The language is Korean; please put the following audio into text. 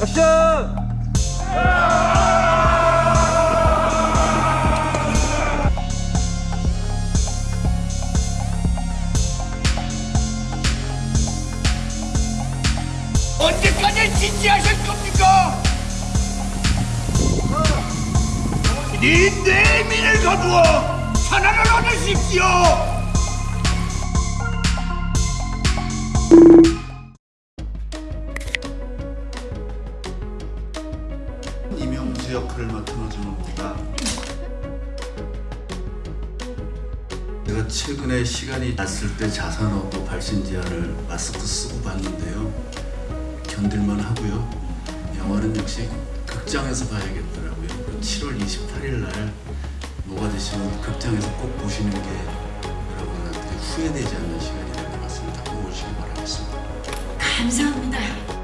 액션! 언제까지 진지하실 겁니까? 네 내민을 거두어 하나를 얻으십시오. 이명수 역할을 맡은 오준호입니다. 제가 최근에 시간이 났을 때 자산어고 발신지하를 마스크 쓰고 봤는데요. 견딜만 하고요. 영화는 역시 극장에서 봐야겠더라고요. 7월 28일 날 되시면 극장에서 꼭 보시는 게 여러분한테 후회되지 않는 시간이 될 것 같습니다. 꼭 오시기 바라겠습니다. 감사합니다.